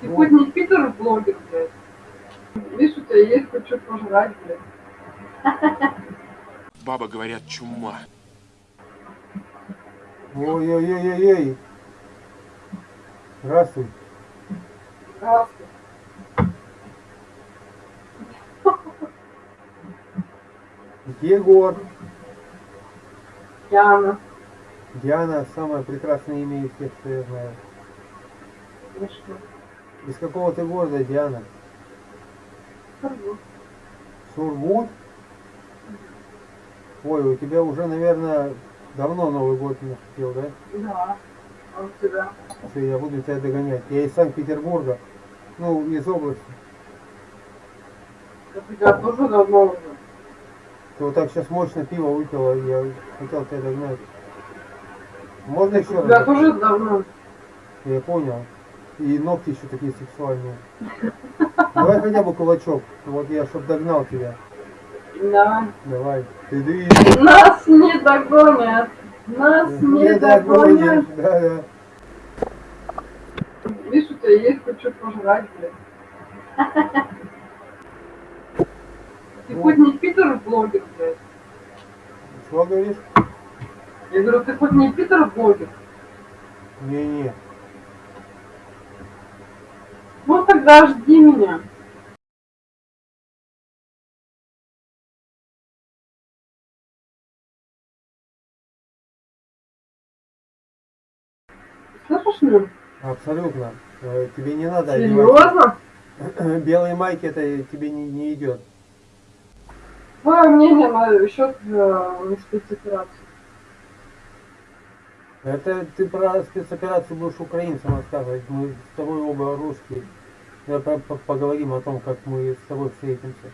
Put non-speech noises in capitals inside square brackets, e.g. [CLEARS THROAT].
Ты хоть не Питер блогер, блядь. Видишь, у тебя есть хоть что пожрать, блядь. [LAUGHS] Баба, говорят, чума. Ой-ой-ой-ой-ой. Здравствуй. Здравствуй. Егор. Яна. Диана самое прекрасное имя из всех, что я знаю. Что? Из какого ты города, Диана? Сургут. Сургут? Ой, у тебя уже, наверное, давно Новый год наступил, да? Да. А у тебя? Все, я буду тебя догонять. Я из Санкт-Петербурга, ну, из области. Это у тебя тоже давно уже. Ты вот так сейчас мощно пиво выпила, я хотел тебя догнать. Можно еще У тебя раз? тоже давно. Я понял. И ногти еще такие сексуальные. Давай хотя бы кулачок. Вот я, чтоб догнал тебя. Да. Давай. Ты ды. Нас не догонят. Нас не догонят. Да, да. Видишь, у тебя есть что пожрать, блядь. Ты Вот. хоть не Питер блогер, блядь. Что говоришь? Я говорю, ты хоть не Питер блогер. Не-не. Ну тогда жди меня. Слышишь меня? Абсолютно. Э, Тебе не надо Серьезно? одевать. [CLEARS THROAT] Белые майки это тебе не, не идет. Твое мнение на счет э, спецоперации. Это ты про спецоперацию будешь украинцам рассказывать. Мы с тобой оба русские. Поговорим о том, как мы с тобой встретимся.